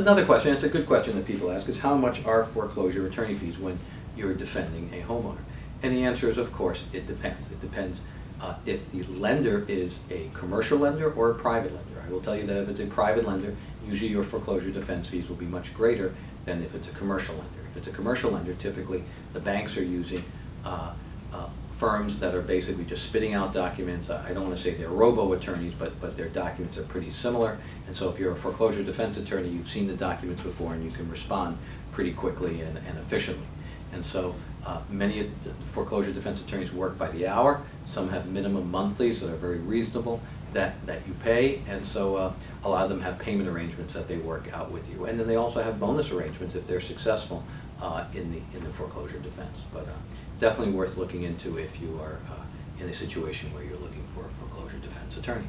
Another question, it's a good question that people ask, is how much are foreclosure attorney fees when you're defending a homeowner? And the answer is, of course, it depends. It depends uh, if the lender is a commercial lender or a private lender. I will tell you that if it's a private lender, usually your foreclosure defense fees will be much greater than if it's a commercial lender. If it's a commercial lender, typically the banks are using uh, uh, firms that are basically just spitting out documents. I don't want to say they're robo-attorneys, but, but their documents are pretty similar. And so if you're a foreclosure defense attorney, you've seen the documents before and you can respond pretty quickly and, and efficiently. And so uh, many foreclosure defense attorneys work by the hour. Some have minimum monthly, so they're very reasonable that, that you pay. And so uh, a lot of them have payment arrangements that they work out with you. And then they also have bonus arrangements if they're successful uh, in, the, in the foreclosure defense. But uh, definitely worth looking into if you are uh, in a situation where you're looking for a foreclosure defense attorney.